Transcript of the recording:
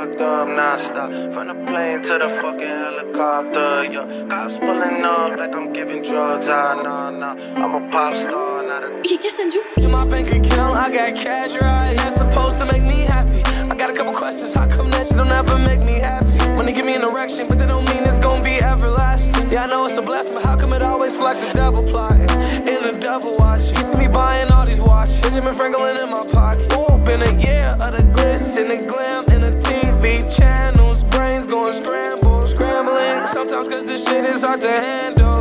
fucked up non-stop From the plane to the fucking helicopter, yeah Cops pulling up like I'm giving drugs, ah, nah, nah I'm a pop star, not a... İyi kes Senju. In my bank account, I got cash right. That's supposed to make me happy. I got a couple questions. How come that shit don't ever make me happy? When they give me an erection, but that don't mean it's gonna be everlasting. Yeah, I know it's a blessing, but how come it always feel like the devil plotting? And the devil watching. You see me buying all these watches. Benjamin Franklin in my pocket. Sometimes cause this shit is hard to handle.